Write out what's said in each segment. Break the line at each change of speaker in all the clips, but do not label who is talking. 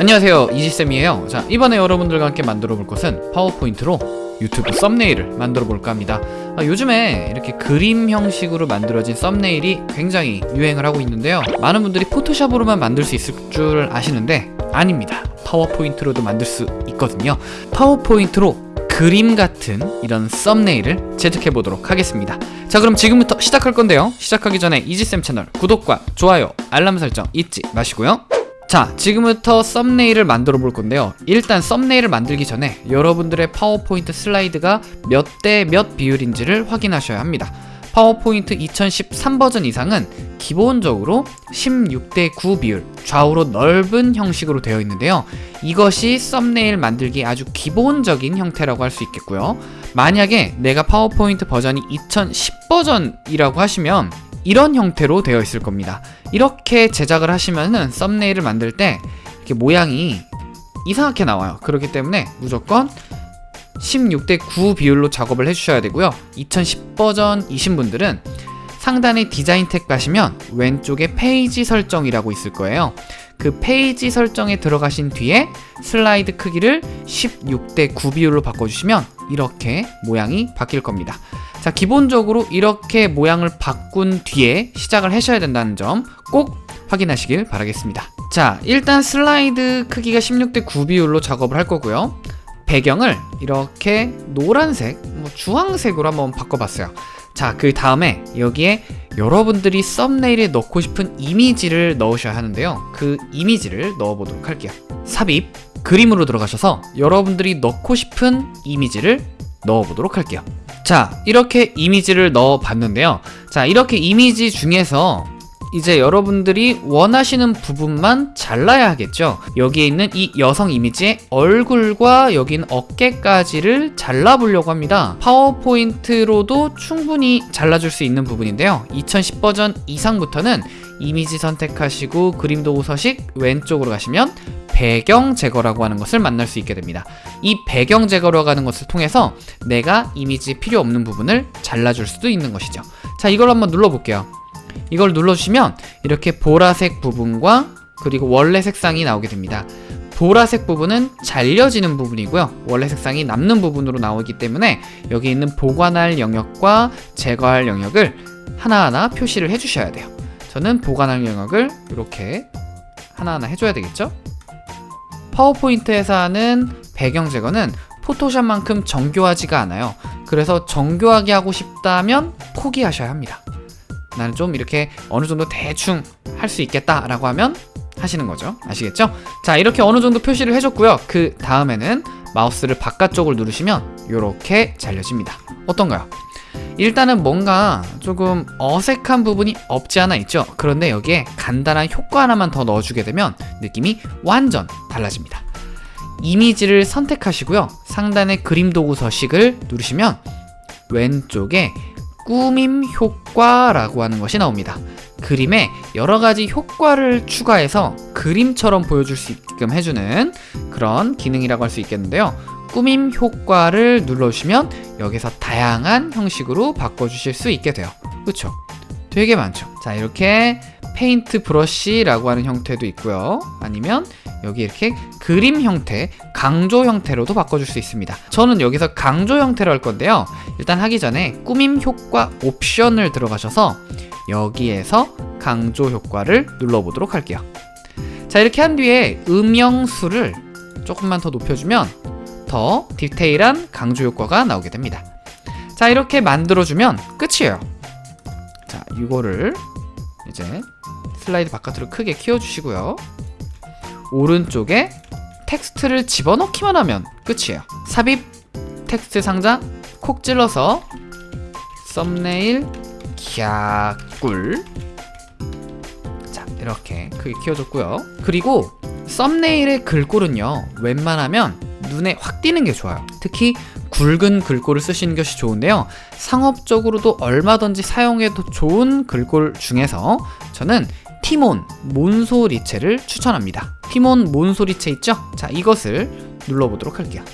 안녕하세요. 이지쌤이에요. 자 이번에 여러분들과 함께 만들어 볼 것은 파워포인트로 유튜브 썸네일을 만들어 볼까 합니다. 아, 요즘에 이렇게 그림 형식으로 만들어진 썸네일이 굉장히 유행을 하고 있는데요. 많은 분들이 포토샵으로만 만들 수 있을 줄 아시는데 아닙니다. 파워포인트로도 만들 수 있거든요. 파워포인트로 그림 같은 이런 썸네일을 제작해 보도록 하겠습니다. 자 그럼 지금부터 시작할 건데요. 시작하기 전에 이지쌤 채널 구독과 좋아요 알람 설정 잊지 마시고요 자 지금부터 썸네일을 만들어 볼 건데요. 일단 썸네일을 만들기 전에 여러분들의 파워포인트 슬라이드가 몇 대 몇 비율인지를 확인하셔야 합니다. 파워포인트 2013 버전 이상은 기본적으로 16대 9 비율 좌우로 넓은 형식으로 되어 있는데요. 이것이 썸네일 만들기 아주 기본적인 형태라고 할 수 있겠고요. 만약에 내가 파워포인트 버전이 2010 버전이라고 하시면 이런 형태로 되어 있을 겁니다 이렇게 제작을 하시면은 썸네일을 만들 때 이렇게 모양이 이상하게 나와요. 그렇기 때문에 무조건 16대 9 비율로 작업을 해주셔야 되고요. 2010 버전이신 분들은 상단에 디자인 탭 가시면 왼쪽에 페이지 설정이라고 있을 거예요. 그 페이지 설정에 들어가신 뒤에 슬라이드 크기를 16대 9 비율로 바꿔주시면 이렇게 모양이 바뀔 겁니다 자 기본적으로 이렇게 모양을 바꾼 뒤에 시작을 하셔야 된다는 점 꼭 확인하시길 바라겠습니다. 자 일단 슬라이드 크기가 16대 9 비율로 작업을 할 거고요. 배경을 이렇게 노란색, 뭐 주황색으로 한번 바꿔봤어요. 자 그 다음에 여기에 여러분들이 썸네일에 넣고 싶은 이미지를 넣으셔야 하는데요. 그 이미지를 넣어보도록 할게요. 삽입, 그림으로 들어가셔서 여러분들이 넣고 싶은 이미지를 넣어보도록 할게요 자 이렇게 이미지를 넣어 봤는데요. 자 이렇게 이미지 중에서 이제 여러분들이 원하시는 부분만 잘라야 하겠죠? 여기에 있는 이 여성 이미지의 얼굴과 있는 어깨까지를 잘라보려고 합니다. 파워포인트로도 충분히 잘라줄 수 있는 부분인데요. 2010 버전 이상부터는 이미지 선택하시고 그림 도구 서식 왼쪽으로 가시면 배경 제거라고 하는 것을 만날 수 있게 됩니다. 이 배경 제거라고 하는 것을 통해서 내가 이미지 필요 없는 부분을 잘라줄 수도 있는 것이죠. 자 이걸 한번 눌러볼게요. 이걸 눌러주시면 이렇게 보라색 부분과 그리고 원래 색상이 나오게 됩니다. 보라색 부분은 잘려지는 부분이고요. 원래 색상이 남는 부분으로 나오기 때문에 여기 있는 보관할 영역과 제거할 영역을 하나하나 표시를 해주셔야 돼요. 저는 보관할 영역을 이렇게 하나하나 해줘야 되겠죠 파워포인트에서 하는 배경 제거는 포토샵만큼 정교하지가 않아요. 그래서 정교하게 하고 싶다면 포기하셔야 합니다. 나는 좀 이렇게 어느 정도 대충 할 수 있겠다 라고 하면 하시는 거죠. 아시겠죠? 자 이렇게 어느 정도 표시를 해줬고요. 그 다음에는 마우스를 바깥쪽을 누르시면 이렇게 잘려집니다. 어떤가요? 일단은 뭔가 조금 어색한 부분이 없지 않아 있죠? 그런데 여기에 간단한 효과 하나만 더 넣어주게 되면 느낌이 완전 달라집니다. 이미지를 선택하시고요. 상단의 그림 도구 서식을 누르시면 왼쪽에 꾸밈 효과라고 하는 것이 나옵니다 그림에 여러가지 효과를 추가해서 그림처럼 보여줄 수 있게끔 해주는 그런 기능이라고 할 수 있겠는데요. 꾸밈 효과를 눌러주시면 여기서 다양한 형식으로 바꿔주실 수 있게 돼요. 그쵸? 되게 많죠? 자 이렇게 페인트 브러쉬라고 하는 형태도 있고요. 아니면 여기 이렇게 그림 형태, 강조 형태로도 바꿔줄 수 있습니다. 저는 여기서 강조 형태로 할 건데요. 일단 하기 전에 꾸밈 효과 옵션을 들어가셔서 여기에서 강조 효과를 눌러보도록 할게요. 자 이렇게 한 뒤에 음영수를 조금만 더 높여주면 더 디테일한 강조 효과가 나오게 됩니다. 자 이렇게 만들어주면 끝이에요. 자 이거를 이제 슬라이드 바깥으로 크게 키워주시고요 오른쪽에 텍스트를 집어넣기만 하면 끝이에요. 삽입 텍스트 상자 콕 찔러서 썸네일 갸꿀. 자 이렇게 크게 키워줬고요. 그리고 썸네일의 글꼴은요 웬만하면 눈에 확 띄는 게 좋아요. 특히 굵은 글꼴을 쓰시는 것이 좋은데요. 상업적으로도 얼마든지 사용해도 좋은 글꼴 중에서 저는 티몬 몬소리체를 추천합니다 티몬 몬소리체 있죠? 자 이것을 눌러보도록 할게요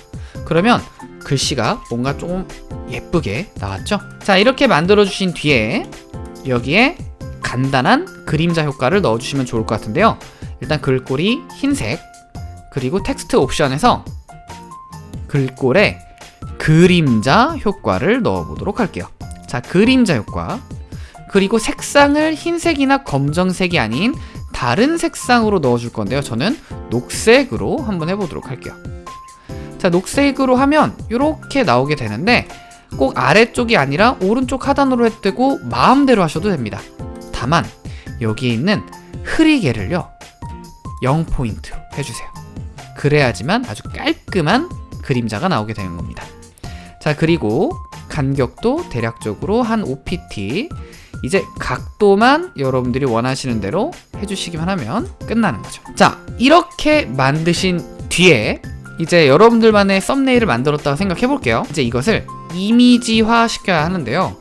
그러면 글씨가 뭔가 조금 예쁘게 나왔죠? 자 이렇게 만들어 주신 뒤에 여기에 간단한 그림자 효과를 넣어주시면 좋을 것 같은데요 일단 글꼴이 흰색 그리고 텍스트 옵션에서 글꼴에 그림자 효과를 넣어보도록 할게요. 자, 그림자 효과. 그리고 색상을 흰색이나 검정색이 아닌 다른 색상으로 넣어줄 건데요. 저는 녹색으로 한번 해보도록 할게요. 자, 녹색으로 하면 이렇게 나오게 되는데 꼭 아래쪽이 아니라 오른쪽 하단으로 해도 되고 마음대로 하셔도 됩니다. 다만 여기에 있는 흐리개를요 0포인트로 해주세요. 그래야지만 아주 깔끔한 그림자가 나오게 되는 겁니다. 자 그리고 간격도 대략적으로 한 5pt 이제 각도만 여러분들이 원하시는 대로 해주시기만 하면 끝나는 거죠. 자 이렇게 만드신 뒤에 이제 여러분들만의 썸네일을 만들었다고 생각해 볼게요. 이제 이것을 이미지화 시켜야 하는데요.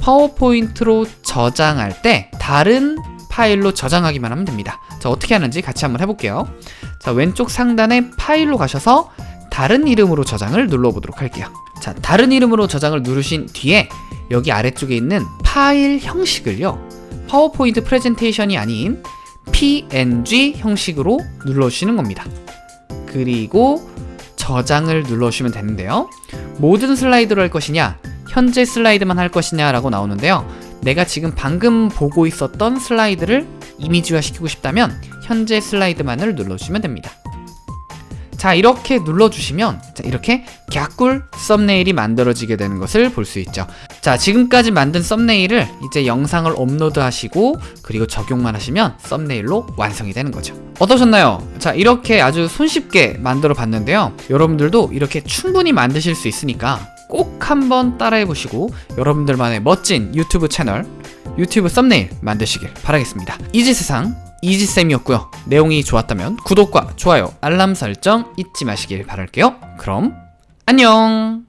파워포인트로 저장할 때 다른 파일로 저장하기만 하면 됩니다. 자, 어떻게 하는지 같이 한번 해볼게요. 자, 왼쪽 상단에 파일로 가셔서 다른 이름으로 저장을 눌러보도록 할게요. 자, 다른 이름으로 저장을 누르신 뒤에 여기 아래쪽에 있는 파일 형식을요. 파워포인트 프레젠테이션이 아닌 PNG 형식으로 눌러주시는 겁니다. 그리고 저장을 눌러주시면 되는데요. 모든 슬라이드로 할 것이냐, 현재 슬라이드만 할 것이냐 라고 나오는데요. 내가 지금 방금 보고 있었던 슬라이드를 이미지화 시키고 싶다면 현재 슬라이드만을 눌러주시면 됩니다. 자 이렇게 눌러주시면 자, 이렇게 갸꿀 썸네일이 만들어지게 되는 것을 볼 수 있죠. 자 지금까지 만든 썸네일을 이제 영상을 업로드 하시고 그리고 적용만 하시면 썸네일로 완성이 되는 거죠. 어떠셨나요? 자 이렇게 아주 손쉽게 만들어 봤는데요. 여러분들도 이렇게 충분히 만드실 수 있으니까 꼭 한번 따라해 보시고 여러분들만의 멋진 유튜브 채널 유튜브 썸네일 만드시길 바라겠습니다. 이지세상 이지쌤이었고요. 내용이 좋았다면 구독과 좋아요, 알람 설정 잊지 마시길 바랄게요. 그럼 안녕!